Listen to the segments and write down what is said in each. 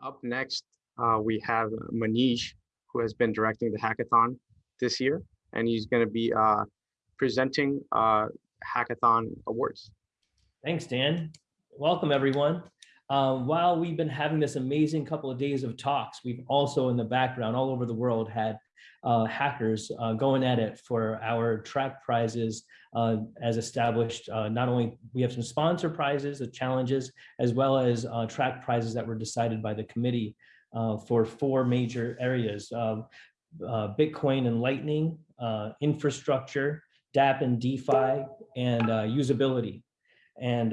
Up next, uh, we have Manish, who has been directing the hackathon this year, and he's going to be uh, presenting uh, hackathon awards. Thanks, Dan. Welcome, everyone. Um, while we've been having this amazing couple of days of talks, we've also in the background all over the world had uh, hackers uh, going at it for our track prizes uh, as established. Uh, not only we have some sponsor prizes, the challenges, as well as uh, track prizes that were decided by the committee uh, for four major areas. Um, Bitcoin and Lightning, infrastructure, DApp and DeFi, and usability. And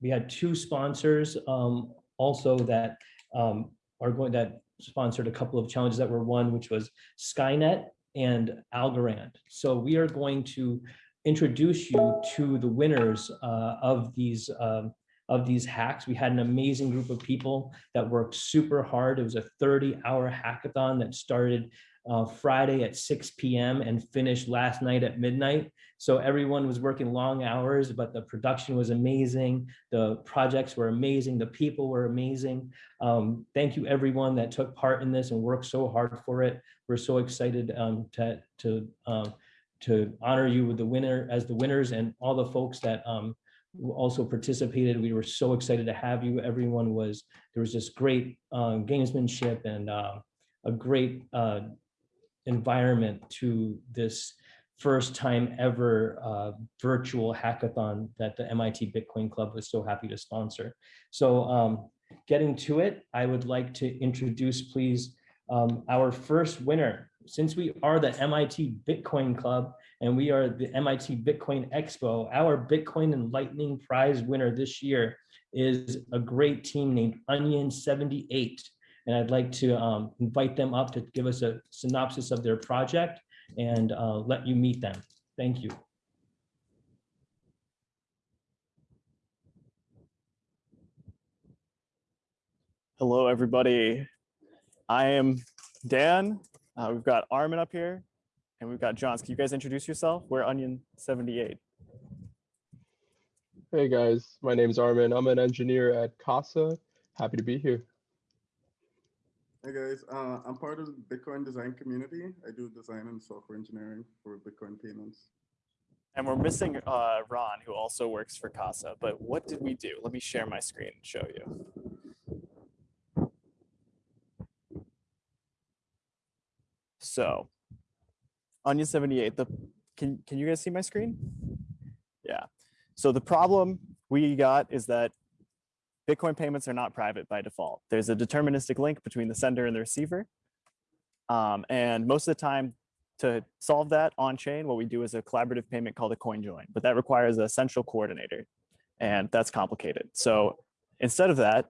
we had two sponsors um, also that um, are going that sponsored a couple of challenges that were won, which was Skynet and Algorand. So we are going to introduce you to the winners uh, of these um, of these hacks. We had an amazing group of people that worked super hard. It was a 30 hour hackathon that started uh, Friday at 6 p.m. and finished last night at midnight. So everyone was working long hours, but the production was amazing. The projects were amazing. The people were amazing. Um, thank you everyone that took part in this and worked so hard for it. We're so excited um, to, to, um, to honor you with the winner as the winners and all the folks that um, also participated. We were so excited to have you. Everyone was, there was this great uh, gamesmanship and uh, a great uh, environment to this first time ever uh, virtual hackathon that the MIT Bitcoin Club was so happy to sponsor. So um, getting to it, I would like to introduce, please, um, our first winner. Since we are the MIT Bitcoin Club and we are the MIT Bitcoin Expo, our Bitcoin and Lightning Prize winner this year is a great team named Onion 78. And I'd like to um, invite them up to give us a synopsis of their project and uh, let you meet them. Thank you. Hello, everybody. I am Dan. Uh, we've got Armin up here and we've got Johns. Can you guys introduce yourself? We're Onion 78. Hey guys, my name is Armin. I'm an engineer at Casa. Happy to be here. Hey guys, uh, I'm part of the Bitcoin design community. I do design and software engineering for Bitcoin payments. And we're missing uh, Ron, who also works for Casa. But what did we do? Let me share my screen and show you. So, Onion 78, the can can you guys see my screen? Yeah. So the problem we got is that Bitcoin payments are not private by default. There's a deterministic link between the sender and the receiver. Um, and most of the time to solve that on chain, what we do is a collaborative payment called a coin join, but that requires a central coordinator and that's complicated. So instead of that,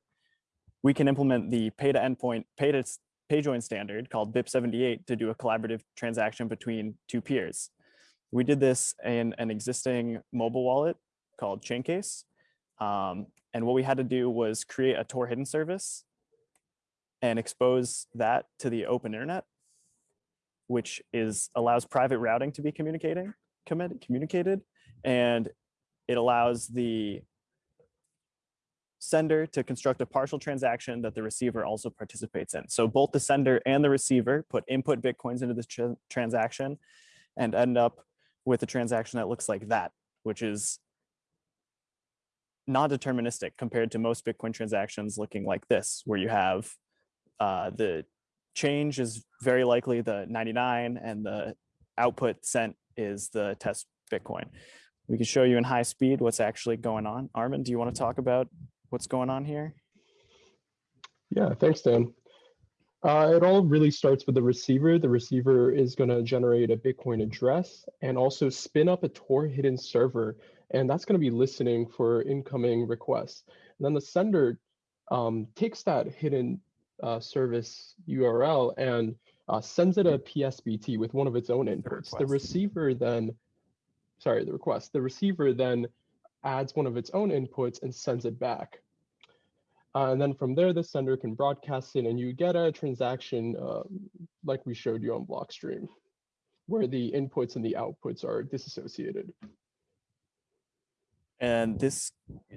we can implement the pay to endpoint, pay to pay join standard called BIP78 to do a collaborative transaction between two peers. We did this in an existing mobile wallet called Chaincase. Um, and what we had to do was create a Tor hidden service and expose that to the open internet, which is allows private routing to be communicating communicated, and it allows the sender to construct a partial transaction that the receiver also participates in. So both the sender and the receiver put input Bitcoins into this tra transaction and end up with a transaction that looks like that, which is non-deterministic compared to most Bitcoin transactions looking like this, where you have uh, the change is very likely the 99 and the output sent is the test Bitcoin. We can show you in high speed what's actually going on. Armin, do you want to talk about what's going on here? Yeah, thanks, Dan. Uh, it all really starts with the receiver. The receiver is going to generate a Bitcoin address and also spin up a Tor hidden server and that's going to be listening for incoming requests. And then the sender um, takes that hidden uh, service URL and uh, sends it a PSBT with one of its own inputs. The, the receiver then, sorry, the request, the receiver then adds one of its own inputs and sends it back. Uh, and then from there, the sender can broadcast it and you get a transaction uh, like we showed you on Blockstream, where the inputs and the outputs are disassociated. And this,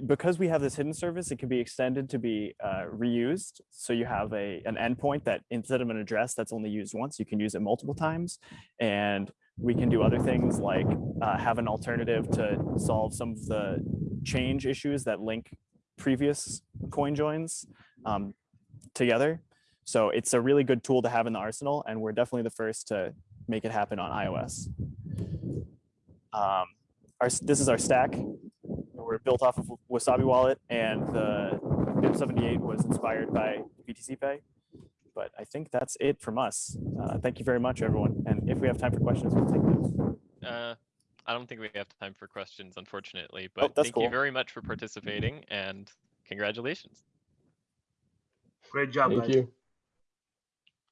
because we have this hidden service, it can be extended to be uh, reused. So you have a an endpoint that instead of an address that's only used once, you can use it multiple times. And we can do other things like uh, have an alternative to solve some of the change issues that link previous coin joins um, together. So it's a really good tool to have in the arsenal, and we're definitely the first to make it happen on iOS. Um, our, this is our stack. We're built off of Wasabi Wallet, and the BIP78 was inspired by BTC Pay. But I think that's it from us. Uh, thank you very much, everyone. And if we have time for questions, we'll take those. Uh, I don't think we have time for questions, unfortunately, Oh, but that's thank cool. you very much for participating and congratulations. Great job, Thank guys. you.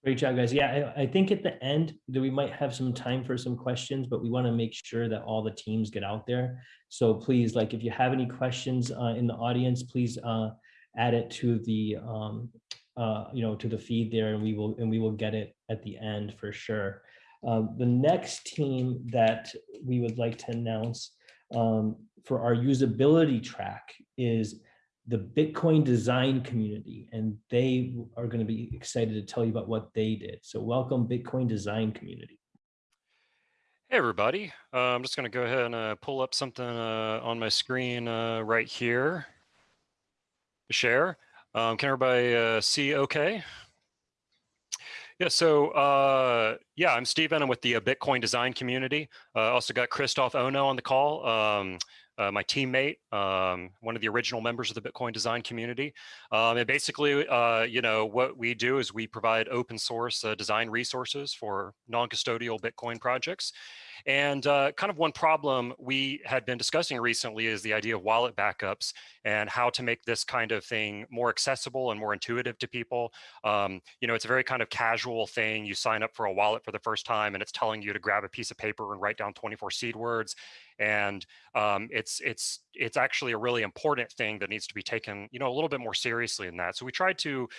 Great job, guys. Yeah, I, I think at the end that we might have some time for some questions, but we want to make sure that all the teams get out there. So please, like, if you have any questions uh, in the audience, please uh, add it to the, um, uh, you know, to the feed there, and we will and we will get it at the end for sure. Um, the next team that we would like to announce um, for our usability track is the Bitcoin design community, and they are going to be excited to tell you about what they did. So welcome Bitcoin design community. Hey, everybody. Uh, I'm just going to go ahead and uh, pull up something uh, on my screen uh, right here to share. Um, can everybody uh, see okay? Yeah, so uh, yeah, I'm Steven. I'm with the uh, Bitcoin design community. Uh, also got Christoph Ono on the call, um, uh, my teammate, um, one of the original members of the Bitcoin design community. Um, and basically, uh, you know, what we do is we provide open source uh, design resources for non-custodial Bitcoin projects. And uh, kind of one problem we had been discussing recently is the idea of wallet backups and how to make this kind of thing more accessible and more intuitive to people. Um, you know, it's a very kind of casual thing. You sign up for a wallet for the first time and it's telling you to grab a piece of paper and write down 24 seed words. And um, it's it's it's actually a really important thing that needs to be taken, you know, a little bit more seriously than that. So we tried to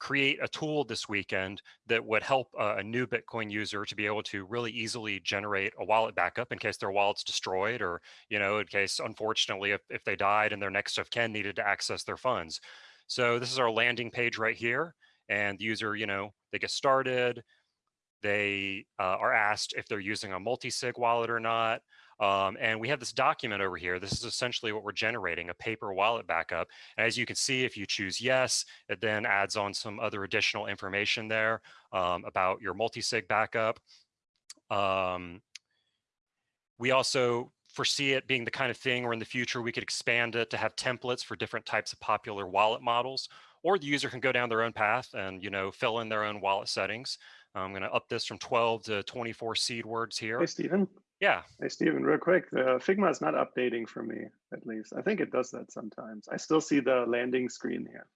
create a tool this weekend that would help uh, a new Bitcoin user to be able to really easily generate a wallet backup in case their wallet's destroyed or, you know, in case, unfortunately, if, if they died and their next of kin needed to access their funds. So this is our landing page right here. And the user, you know, they get started. They uh, are asked if they're using a multi-sig wallet or not. Um, and we have this document over here. This is essentially what we're generating, a paper wallet backup. And as you can see, if you choose yes, it then adds on some other additional information there um, about your multi-sig backup. Um, we also foresee it being the kind of thing where in the future we could expand it to have templates for different types of popular wallet models, or the user can go down their own path and you know fill in their own wallet settings. I'm going to up this from 12 to 24 seed words here. Hey, Stephen. Yeah. Hey, Stephen, real quick. The Figma is not updating for me, at least. I think it does that sometimes. I still see the landing screen here.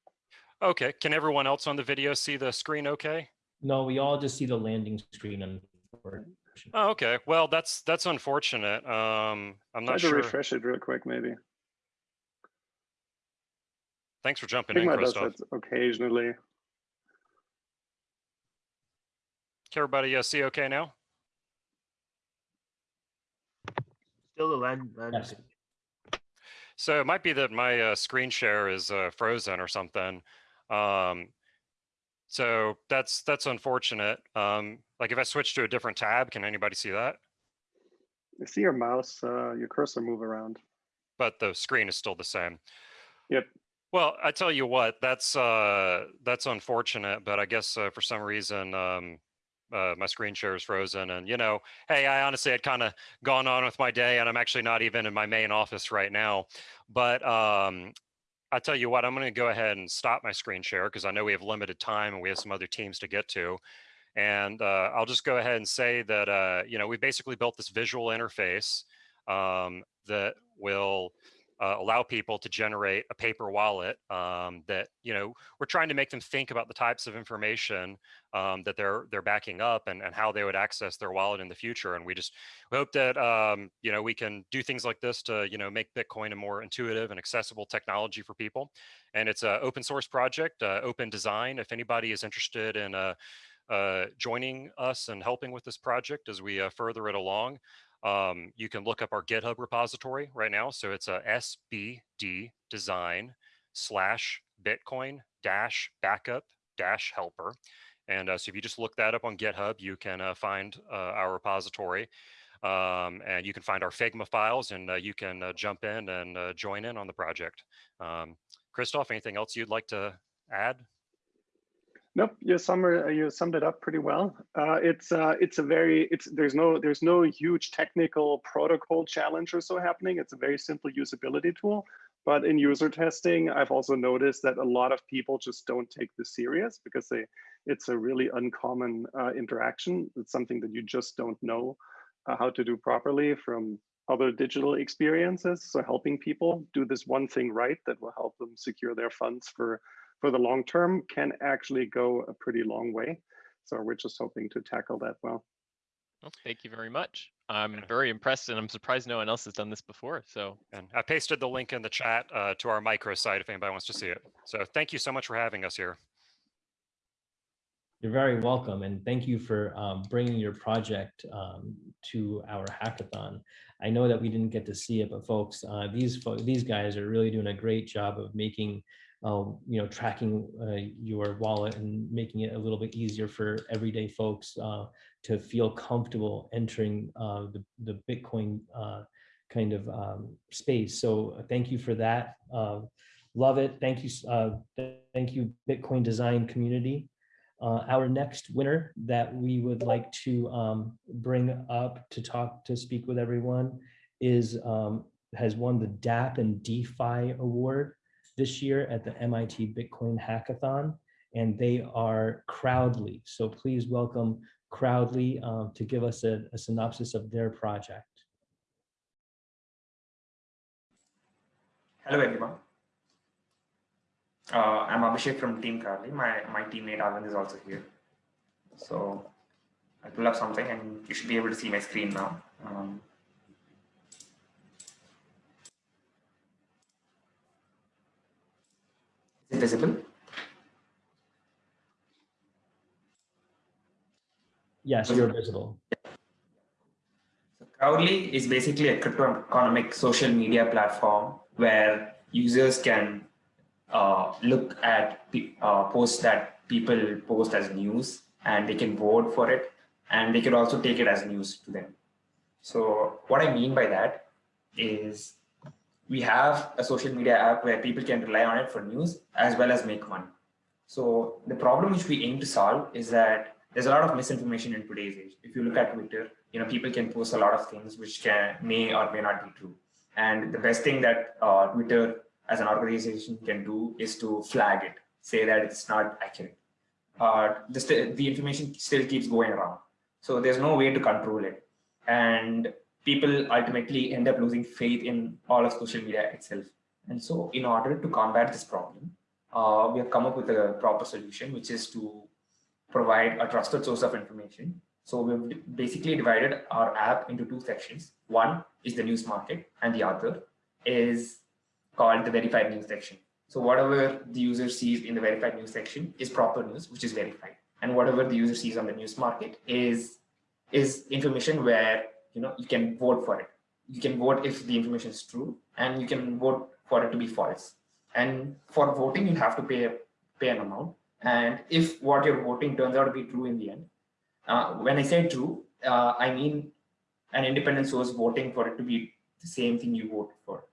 Okay. Can everyone else on the video see the screen okay? No, we all just see the landing screen and Oh, okay. Well, that's that's unfortunate. Um, I'm not Try not to sure. refresh it real quick, maybe. Thanks for jumping in, Figma does that occasionally. Can everybody uh, see okay now? Still the land. land Yes. So it might be that my uh, screen share is uh, frozen or something. Um, so that's that's unfortunate. Um, like if I switch to a different tab, can anybody see that? I see your mouse, uh, your cursor move around. But the screen is still the same. Yep. Well, I tell you what, that's uh, that's unfortunate. But I guess uh, for some reason, um, uh, my screen share is frozen. And you know, hey, I honestly had kind of gone on with my day, and I'm actually not even in my main office right now. But um, I tell you what, I'm going to go ahead and stop my screen share because I know we have limited time and we have some other teams to get to. And uh, I'll just go ahead and say that uh, you know we basically built this visual interface um, that will uh, allow people to generate a paper wallet um, that you know we're trying to make them think about the types of information um, that they're they're backing up and, and how they would access their wallet in the future. And we just we hope that um, you know we can do things like this to you know make bitcoin a more intuitive and accessible technology for people. And it's an open source project uh, open design. If anybody is interested in uh, uh, joining us and helping with this project as we uh, further it along um, you can look up our GitHub repository right now. So it's a SBD design slash Bitcoin dash backup dash helper. And uh, so if you just look that up on GitHub, you can uh, find uh, our repository. Um, and you can find our Figma files and uh, you can uh, jump in and uh, join in on the project. Um, Christoph, anything else you'd like to add? Nope, you summed you summed it up pretty well. Uh, it's uh, it's a very it's there's no there's no huge technical protocol challenge or so happening. It's a very simple usability tool. But in user testing, I've also noticed that a lot of people just don't take this serious because they it's a really uncommon uh, interaction. It's something that you just don't know uh, how to do properly from other digital experiences. So helping people do this one thing right that will help them secure their funds for, for the long term can actually go a pretty long way. So we're just hoping to tackle that well. Well, thank you very much. I'm very impressed and I'm surprised no one else has done this before. So, And I pasted the link in the chat uh, to our micro site if anybody wants to see it. So thank you so much for having us here. You're very welcome, and thank you for um, bringing your project um, to our hackathon. I know that we didn't get to see it, but folks, uh, these fo these guys are really doing a great job of making, uh, you know, tracking uh, your wallet and making it a little bit easier for everyday folks uh, to feel comfortable entering uh, the the Bitcoin uh, kind of um, space. So thank you for that. love it. Thank you. thank you, Bitcoin design community. Uh, our next winner that we would like to um, bring up to talk to speak with everyone is um, has won the DApp and DeFi award this year at the MIT Bitcoin Hackathon, and they are Crowdly. So please welcome Crowdly um, to give us a, a synopsis of their project. Hello, everyone. Uh, I'm Abhishek from Team Crowdly. My, my teammate Arvind is also here. So I'll pull up something and you should be able to see my screen now. Um, is it visible? Yes, you're visible. So Crowdly is basically a crypto economic social media platform where users can uh, look at uh, posts that people post as news and they can vote for it and they can also take it as news to them. So what I mean by that is we have a social media app where people can rely on it for news as well as make money. So the problem which we aim to solve is that there's a lot of misinformation in today's age. If you look at Twitter, you know, people can post a lot of things which can may or may not be true. And the best thing that uh, Twitter as an organization can do is to flag it, say that it's not accurate. Uh, the, the information still keeps going around. So there's no way to control it. And people ultimately end up losing faith in all of social media itself. And so in order to combat this problem, uh, we have come up with a proper solution, which is to provide a trusted source of information. So we've basically divided our app into two sections. One is the news market and the other is called the verified news section. So whatever the user sees in the verified news section is proper news, which is verified. And whatever the user sees on the news market is, is information where you know you can vote for it. You can vote if the information is true, and you can vote for it to be false. And for voting, you have to pay, pay an amount. And if what you're voting turns out to be true in the end, uh, when I say true, uh, I mean an independent source voting for it to be the same thing you voted for.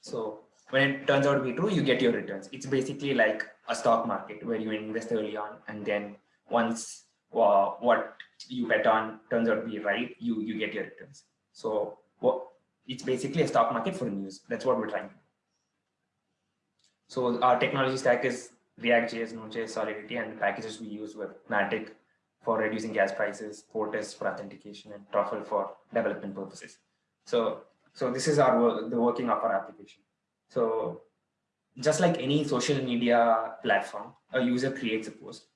So when it turns out to be true, you get your returns. It's basically like a stock market where you invest early on and then once uh, what you bet on turns out to be right, you, you get your returns. So what, it's basically a stock market for news. That's what we're trying to do. So our technology stack is React.js, Node.js, Solidity, and the packages we use were Matic for reducing gas prices, Portis for authentication, and Truffle for development purposes. So so this is our the working of our application. So just like any social media platform, a user creates a post.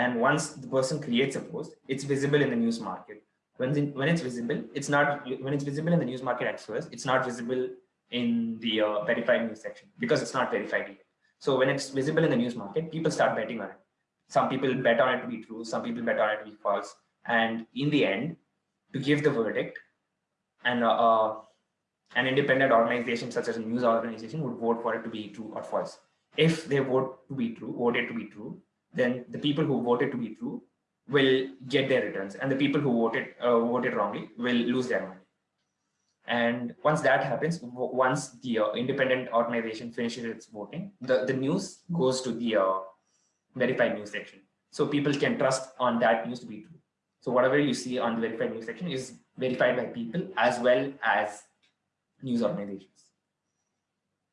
And once the person creates a post, it's visible in the news market. When, the, when it's visible, it's not, when it's visible in the news market at first, it's not visible in the uh, verified news section because it's not verified yet. So when it's visible in the news market, people start betting on it. Some people bet on it to be true, some people bet on it to be false. And in the end, to give the verdict, and uh, uh, an independent organization such as a news organization would vote for it to be true or false. If they vote to be true, vote it to be true, then the people who voted to be true will get their returns, and the people who voted uh, voted wrongly will lose their money. And once that happens, once the uh, independent organization finishes its voting, the, the news goes to the uh, verified news section. So people can trust on that news to be true. So whatever you see on the verified news section is verified by people as well as news organizations.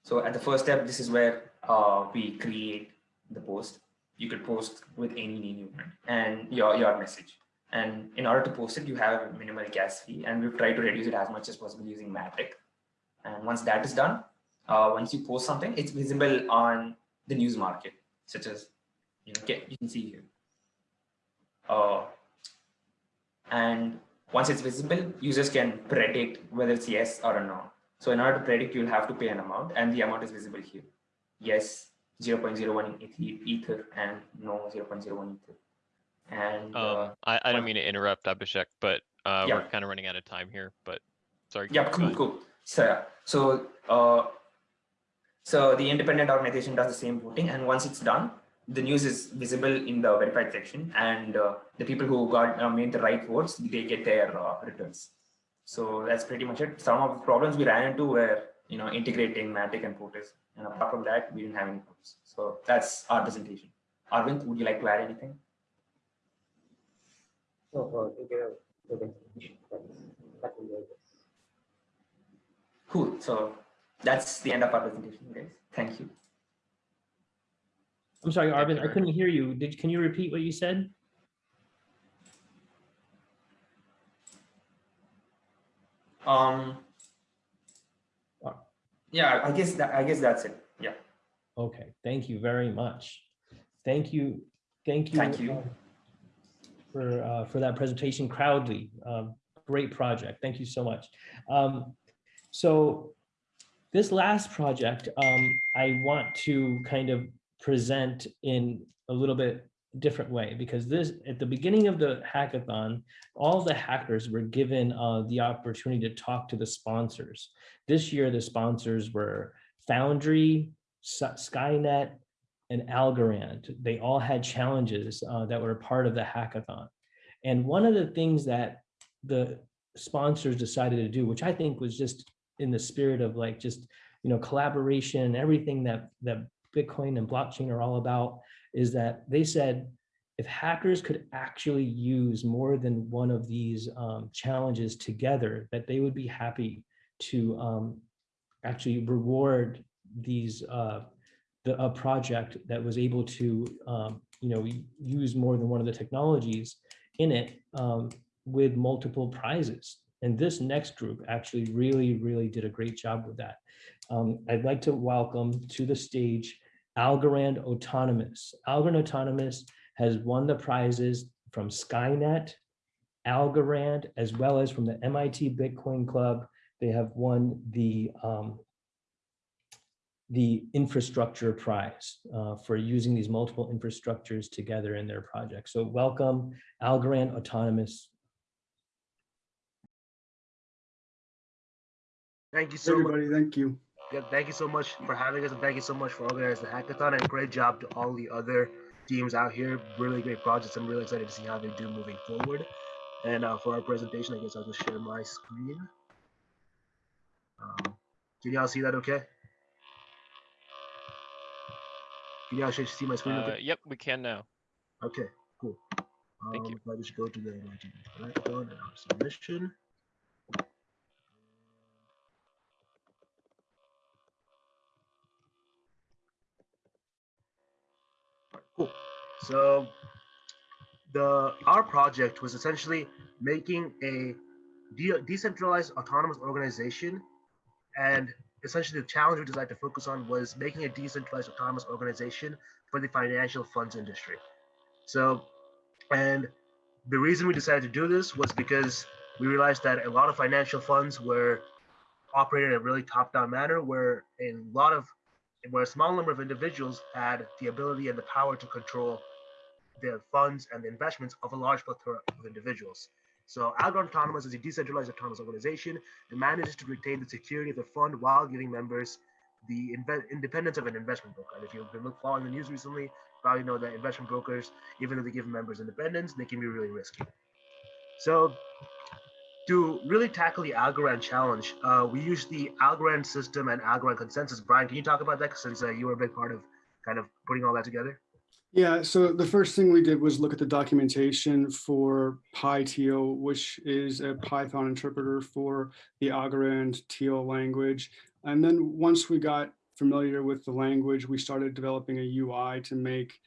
So at the first step, this is where uh, we create the post. You could post with any name you want and your, your message. And in order to post it, you have a minimal gas fee, and we've tried to reduce it as much as possible using Matic. And once that is done, uh, once you post something, it's visible on the news market, such as you know, okay, you can see here. Uh, and once it's visible, users can predict whether it's yes or a no. So in order to predict, you'll have to pay an amount, and the amount is visible here. Yes, 0.01 ether, and no 0.01 ether. And uh, Um, I, I don't mean to interrupt, Abhishek, but uh, Yeah. we're kind of running out of time here, but sorry. Yeah, cool, cool. So, yeah, so, uh, so the independent organization does the same voting, and once it's done, the news is visible in the verified section, and uh, the people who got uh, made the right votes, they get their uh, returns. So that's pretty much it. Some of the problems we ran into were, you know, integrating Matic and Portis, and apart from that, we didn't have any problems. So that's our presentation. Arvind, would you like to add anything? Cool. So that's the end of our presentation, guys. Thank you. I'm sorry, Thank Arvind, I couldn't hear you. Did, can you repeat what you said? Um. Yeah, I guess that I guess that's it. Yeah. Okay, thank you very much. Thank you, thank you. Thank you. For, uh, for that presentation, Crowdly, um, great project. Thank you so much. Um, So this last project, um, I want to kind of present in a little bit different way because this, at the beginning of the hackathon, all the hackers were given uh, the opportunity to talk to the sponsors. This year, the sponsors were Foundry, Skynet, and Algorand. They all had challenges uh, that were part of the hackathon. And one of the things that the sponsors decided to do, which I think was just in the spirit of like just, you know, collaboration, everything that, that Bitcoin and blockchain are all about, is that they said, if hackers could actually use more than one of these um, challenges together, that they would be happy to um, actually reward these uh, the a project that was able to um, you know use more than one of the technologies in it um, with multiple prizes. And this next group actually really really did a great job with that. Um, I'd like to welcome to the stage Algorand Autonomous. Algorand Autonomous has won the prizes from Skynet, Algorand, as well as from the MIT Bitcoin Club. They have won the um, the infrastructure prize uh, for using these multiple infrastructures together in their project. So welcome Algorand Autonomous. Thank you so much. Everybody, thank you. Yeah, thank you so much for having us and thank you so much for organizing the hackathon and great job to all the other teams out here. Really great projects. I'm really excited to see how they do moving forward. And uh, for our presentation, I guess I'll just share my screen. Um, can y'all see that okay? Can y'all see my screen? Uh, yep, we can now. Okay, cool. Thank Um, you. I just go to the hackathon and our submission. Alright, Cool. So the our project was essentially making a de- decentralized autonomous organization, and essentially the challenge we decided to focus on was making a decentralized autonomous organization for the financial funds industry. So, and the reason we decided to do this was because we realized that a lot of financial funds were operated in a really top-down manner, where a lot of where a small number of individuals had the ability and the power to control the funds and the investments of a large plethora of individuals. So Algorand Autonomous is a decentralized autonomous organization that manages to retain the security of the fund while giving members the independence of an investment broker. And if you've been following the news recently, you probably know that investment brokers, even though they give members independence, they can be really risky. So to really tackle the Algorand challenge, uh, we use the Algorand system and Algorand consensus. Brian, can you talk about that since uh, you were a big part of kind of putting all that together? Yeah, so the first thing we did was look at the documentation for PyTeal, which is a Python interpreter for the Algorand Teal language. And then once we got familiar with the language, we started developing a UI to make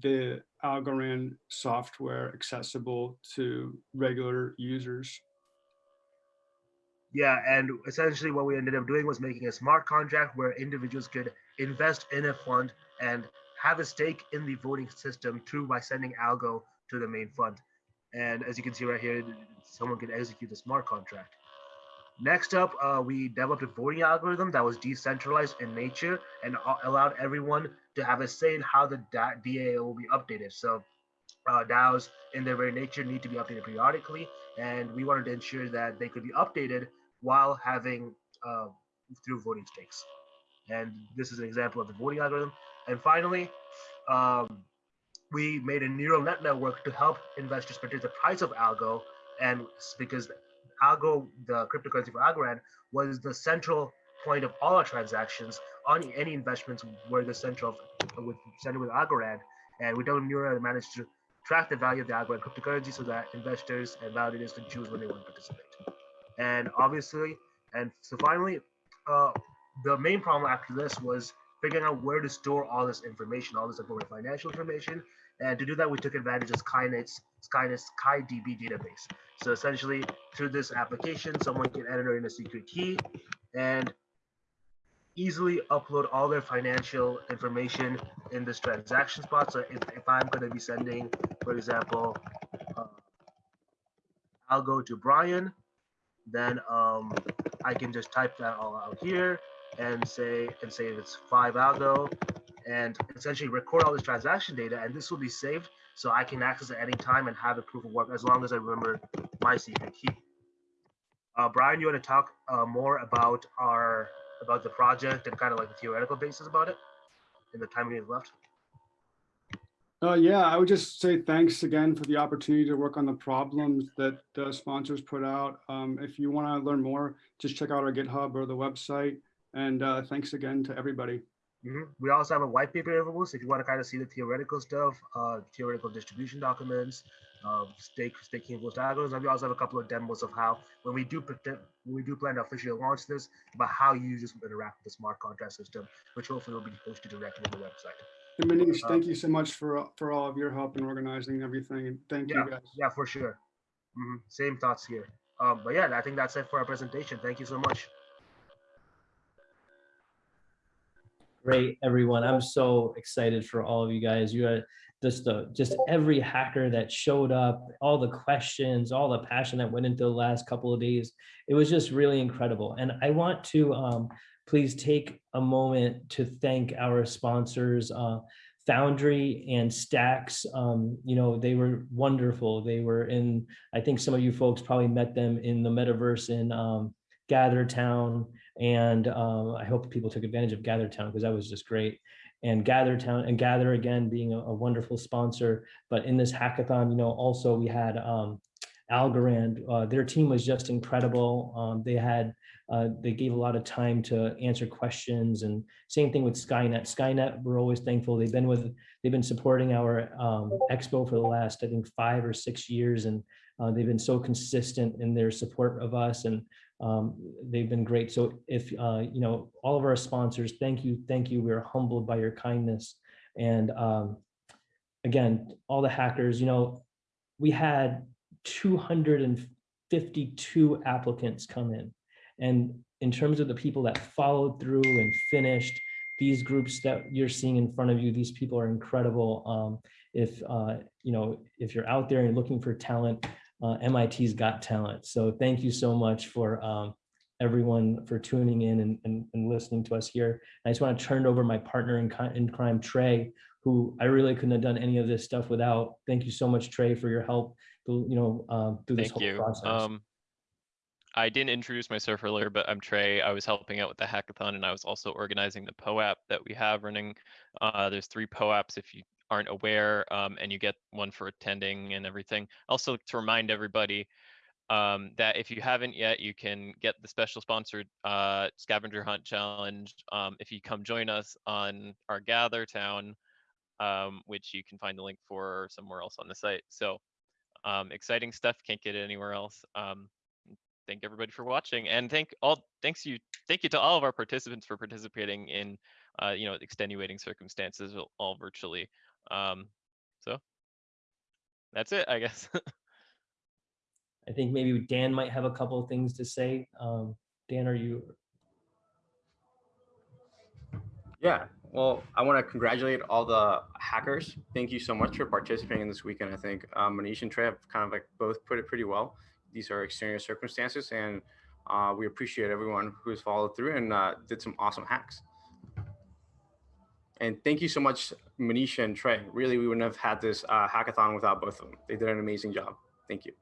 the Algorand software accessible to regular users. Yeah, and essentially what we ended up doing was making a smart contract where individuals could invest in a fund and have a stake in the voting system through by sending algo to the main fund. And as you can see right here, someone can execute the smart contract. Next up, uh, we developed a voting algorithm that was decentralized in nature and allowed everyone to have a say in how the DAO will be updated. So uh, DAOs in their very nature need to be updated periodically, and we wanted to ensure that they could be updated while having uh, through voting stakes. And this is an example of the voting algorithm. And finally, um, we made a neural net network to help investors predict the price of algo. And because algo, the cryptocurrency for Algorand, was the central point of all our transactions on any investments were the central with centered with Algorand. And we don't neural managed to track the value of the Algorand cryptocurrency so that investors and validators can choose when they want to participate. And obviously, and so finally, uh, the main problem after this was figuring out where to store all this information, all this important financial information. And to do that, we took advantage of Skynet's Skynet's SkyDB database. So essentially, through this application, someone can enter in a secret key and easily upload all their financial information in this transaction spot. So if, if I'm going to be sending, for example, uh, I'll go to Brian, then um, I can just type that all out here and say and say it's five algo and essentially record all this transaction data and this will be saved so I can access it anytime and have a proof of work as long as I remember my secret key. Uh, Brian, you want to talk uh, more about our about the project and kind of like the theoretical basis about it in the time we have left? Uh, yeah, I would just say thanks again for the opportunity to work on the problems that the sponsors put out. Um, if you want to learn more, just check out our GitHub or the website. And uh, thanks again to everybody. Mhm. We also have a white paper available, so if you want to kind of see the theoretical stuff, uh, theoretical distribution documents, uh, stake staking post algorithms, and we also have a couple of demos of how when we do pretend, when we do plan to officially launch this, about how users will interact with the smart contract system, which hopefully will be posted directly on the website. And Manish, Uh, thank you so much for for all of your help in organizing everything. And thank Yeah, you guys. yeah, for sure. Mhm. Same thoughts here. Um, but yeah, I think that's it for our presentation. Thank you so much. Great, everyone. I'm so excited for all of you guys. You are just the just every hacker that showed up, all the questions, all the passion that went into the last couple of days. It was just really incredible. And I want to um, please take a moment to thank our sponsors, uh, Foundry and Stacks. Um, you know, they were wonderful. They were in, I think some of you folks probably met them in the metaverse in um, Gather Town. And um, I hope people took advantage of Gather Town because that was just great. And Gather Town and Gather again being a, a wonderful sponsor. But in this hackathon, you know, also we had um, Algorand. Uh, their team was just incredible. Um, they had uh, they gave a lot of time to answer questions and same thing with Skynet. Skynet, we're always thankful. They've been with, they've been supporting our um, expo for the last, I think, five or six years. And uh, they've been so consistent in their support of us and um, they've been great. So if, uh, you know, all of our sponsors, thank you, thank you. We're humbled by your kindness. And um, again, all the hackers, you know, we had 252 applicants come in. And in terms of the people that followed through and finished, these groups that you're seeing in front of you, these people are incredible. Um, if, uh, you know, if you're out there and looking for talent, uh, MIT's got talent. So thank you so much for um, everyone for tuning in and, and, and listening to us here. I just want to turn over my partner in, in crime, Trey, who I really couldn't have done any of this stuff without. Thank you so much, Trey, for your help, through, you know, um, through this Thank whole you. process. Um, I didn't introduce myself earlier, but I'm Trey. I was helping out with the hackathon and I was also organizing the POAP that we have running. Uh, there's three POAPs if you aren't aware, um, and you get one for attending and everything. Also to remind everybody um, that if you haven't yet, you can get the special sponsored uh, scavenger hunt challenge um, if you come join us on our Gather Town, um, which you can find the link for somewhere else on the site. So um, exciting stuff. Can't get it anywhere else. Um, thank everybody for watching, and thank all thanks you thank you to all of our participants for participating in uh, you know extenuating circumstances all- all virtually. Um, so that's it, I guess. I think maybe Dan might have a couple of things to say. Um, Dan, are you? Yeah, well, I want to congratulate all the hackers. Thank you so much for participating in this weekend. I think um, Manish and Trey have kind of like both put it pretty well. These are extraneous circumstances, and uh, we appreciate everyone who's followed through and uh, did some awesome hacks. And thank you so much, Manisha and Trey. Really, we wouldn't have had this uh, hackathon without both of them. They did an amazing job. Thank you.